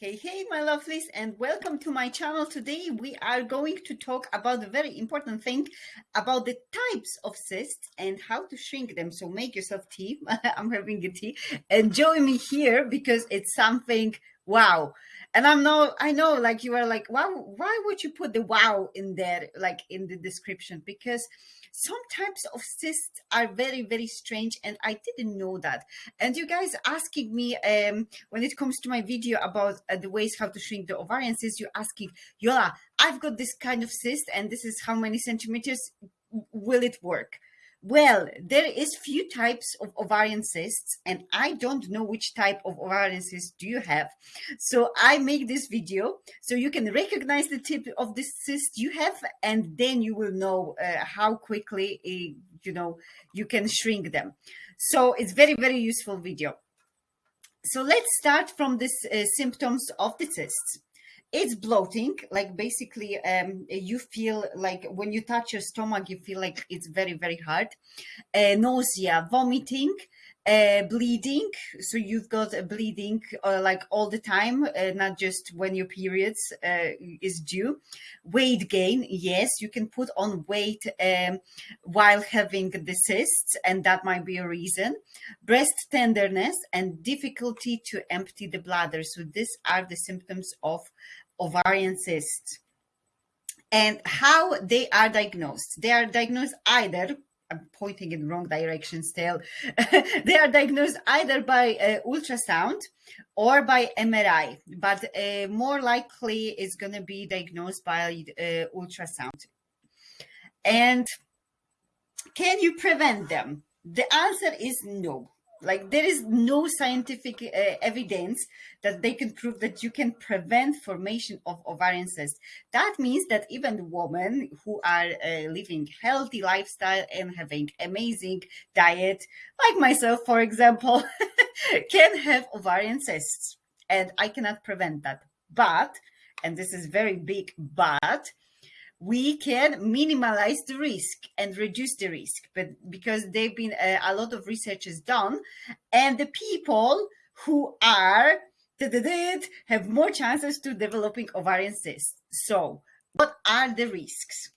Hey, hey, my lovelies, and welcome to my channel. Today, we are going to talk about a very important thing about the types of cysts and how to shrink them. So make yourself tea. I'm having a tea and join me here because it's something wow. And I'm no, I know like you are like, wow, why would you put the wow in there, like in the description? Because some types of cysts are very, very strange. And I didn't know that. And you guys asking me um, when it comes to my video about uh, the ways how to shrink the ovarian cysts, you're asking, Yola, I've got this kind of cyst and this is how many centimeters will it work? Well, there is few types of ovarian cysts and I don't know which type of ovarian cyst do you have. So I make this video so you can recognize the type of the cyst you have and then you will know uh, how quickly, uh, you know, you can shrink them. So it's very, very useful video. So let's start from the uh, symptoms of the cysts it's bloating like basically um, you feel like when you touch your stomach you feel like it's very very hard. Uh, nausea vomiting uh, bleeding. So you've got a bleeding uh, like all the time uh, not just when your periods uh, is due. Weight gain yes you can put on weight um, while having the cysts and that might be a reason. Breast tenderness and difficulty to empty the bladder. So these are the symptoms of ovarian cysts and how they are diagnosed. They are diagnosed either I'm pointing in the wrong direction still. they are diagnosed either by uh, ultrasound or by MRI, but uh, more likely it's going to be diagnosed by uh, ultrasound. And can you prevent them? The answer is no. Like there is no scientific uh, evidence that they can prove that you can prevent formation of ovarian cysts. That means that even women who are uh, living healthy lifestyle and having amazing diet, like myself, for example, can have ovarian cysts. And I cannot prevent that. But, and this is very big but, we can minimize the risk and reduce the risk but because they've been uh, a lot of research is done and the people who are have more chances to developing ovarian cysts so what are the risks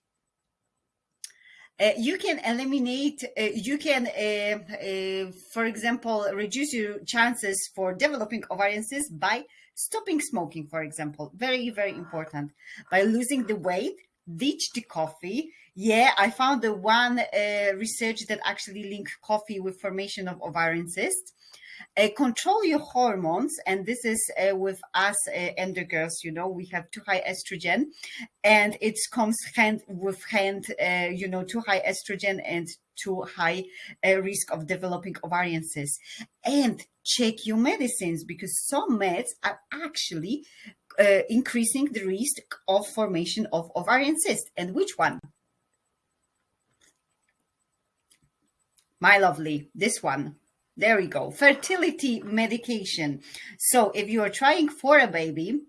uh, you can eliminate, uh, you can, uh, uh for example, reduce your chances for developing ovarian cysts by stopping smoking, for example. Very, very important. By losing the weight ditch the coffee. Yeah, I found the one uh, research that actually linked coffee with formation of ovarian cysts. Uh, control your hormones, and this is uh, with us uh, endo girls. You know, we have too high estrogen, and it comes hand with hand. Uh, you know, too high estrogen and too high uh, risk of developing ovarian cysts. And check your medicines because some meds are actually uh, increasing the risk of formation of ovarian cyst. And which one? My lovely, this one. There we go. Fertility medication. So if you are trying for a baby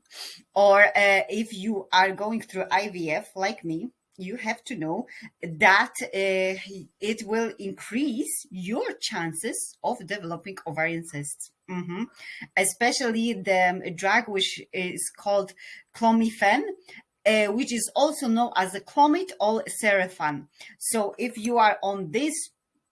or uh, if you are going through IVF like me, you have to know that uh, it will increase your chances of developing ovarian cysts. Mm -hmm. Especially the drug which is called clomifene, uh, which is also known as a clomid or Serophene. So if you are on this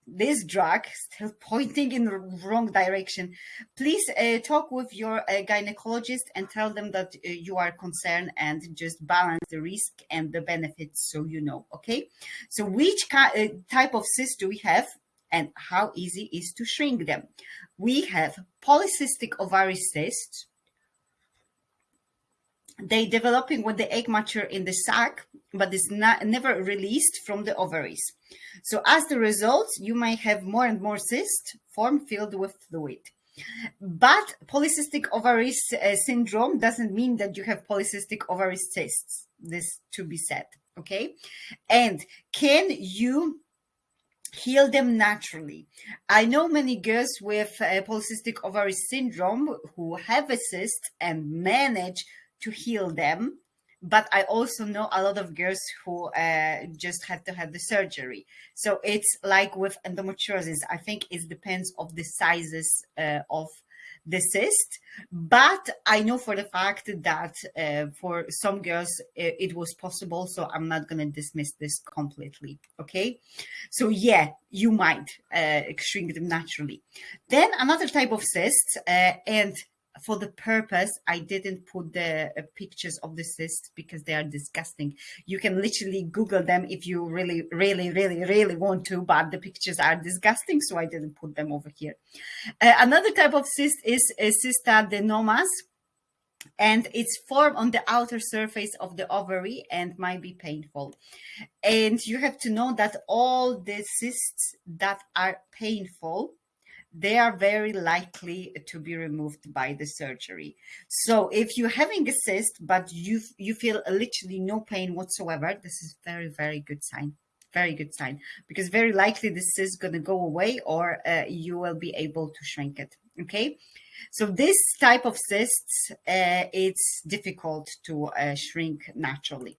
this drug still pointing in the wrong direction please uh, talk with your uh, gynecologist and tell them that uh, you are concerned and just balance the risk and the benefits so you know okay so which uh, type of cyst do we have and how easy is to shrink them we have polycystic ovary cysts they developing when the egg mature in the sac, but it's not never released from the ovaries. So as the result, you may have more and more cysts form filled with fluid. But polycystic ovary uh, syndrome doesn't mean that you have polycystic ovary cysts. This to be said, okay? And can you heal them naturally. I know many girls with uh, polycystic ovary syndrome who have a cyst and manage to heal them. But I also know a lot of girls who uh, just had to have the surgery. So it's like with endometriosis. I think it depends of the sizes uh, of the cyst, but I know for the fact that uh, for some girls it, was possible. So I'm not going to dismiss this completely. Okay. So yeah, you might uh, shrink them naturally. Then another type of cysts, uh, and for the purpose, I didn't put the uh, pictures of the cysts because they are disgusting. You can literally Google them if you really, really, really, really want to, but the pictures are disgusting, so I didn't put them over here. Uh, another type of cyst is a uh, cystadenomas, and it's formed on the outer surface of the ovary and might be painful. And you have to know that all the cysts that are painful they are very likely to be removed by the surgery. So if you're having a cyst, but you you feel literally no pain whatsoever, this is very, very good sign. Very good sign because very likely this is going to go away or uh, you will be able to shrink it. Okay. So this type of cysts, uh, it's difficult to uh, shrink naturally.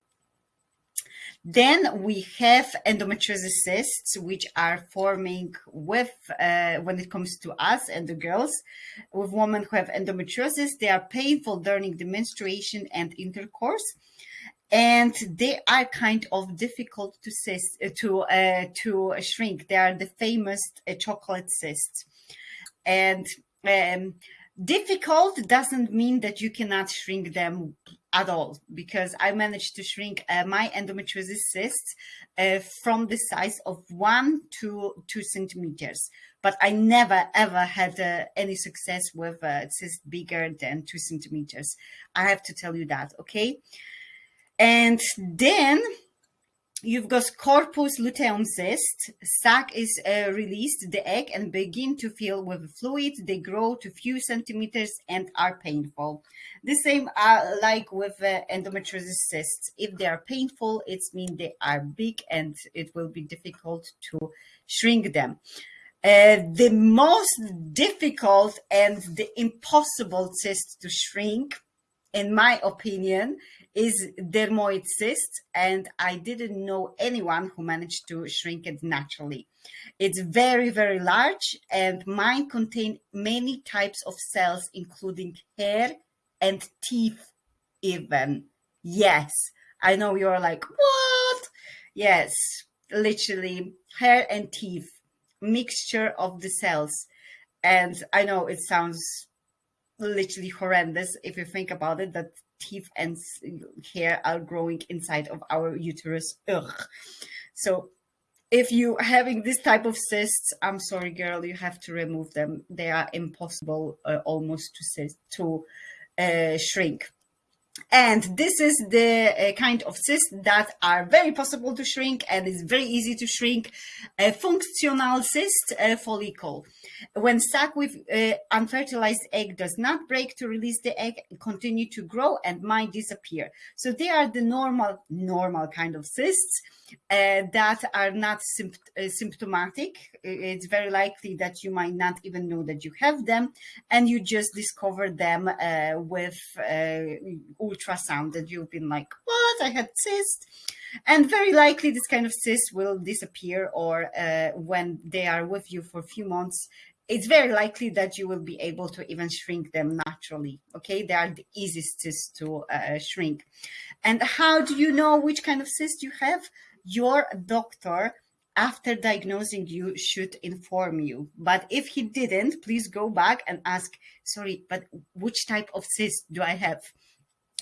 Then we have endometriosis cysts, which are forming with, uh, when it comes to us and the girls, with women who have endometriosis, they are painful during the menstruation and intercourse. And they are kind of difficult to cyst, uh, to uh, to shrink. They are the famous uh, chocolate cysts, and um, difficult doesn't mean that you cannot shrink them at all because I managed to shrink uh, my endometriosis cysts uh, from the size of one to two centimeters. But I never ever had uh, any success with a uh, cyst bigger than two centimeters. I have to tell you that, okay? And then you've got corpus luteum cyst. Sac is uh, released, the egg, and begin to fill with fluid. They grow to few centimeters and are painful. The same are like with uh, endometriosis cysts. If they are painful, it means they are big and it will be difficult to shrink them. Uh, the most difficult and the impossible cyst to shrink, in my opinion, is dermoid cyst, and I didn't know anyone who managed to shrink it naturally. It's very, very large, and mine contain many types of cells, including hair and teeth even. Yes, I know you're like, what? Yes, literally hair and teeth, mixture of the cells. And I know it sounds literally horrendous if you think about it, that teeth and hair are growing inside of our uterus. Ugh. So if you having this type of cysts, I'm sorry, girl, you have to remove them. They are impossible uh, almost to to uh, shrink. And this is the uh, kind of cysts that are very possible to shrink and is very easy to shrink. A functional cyst uh, follicle. When stuck with uh, unfertilized egg does not break to release the egg, continue to grow and might disappear. So they are the normal, normal kind of cysts uh, that are not sympt uh, symptomatic. It's very likely that you might not even know that you have them and you just discover them uh, with ultrasound that you've been like, what, I had cyst. And very likely this kind of cyst will disappear or uh, when they are with you for a few months, it's very likely that you will be able to even shrink them naturally. Okay, they are the easiest cysts to uh, shrink. And how do you know which kind of cyst you have? your doctor after diagnosing you should inform you. But if he didn't, please go back and ask, sorry, but which type of cyst do I have?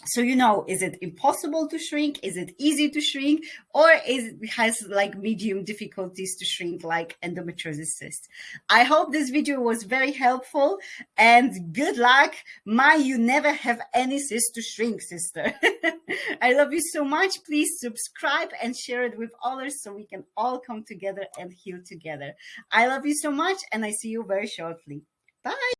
So you know is it impossible to shrink? Is it easy to shrink? Or is it has like medium difficulties to shrink like endometriosis? Cyst i hope this video was very helpful and good luck. My you never have any cyst to shrink sister. I love you so much. Please subscribe and share it with others so we can all come together and heal together. I love you so much and i see you very shortly. Bye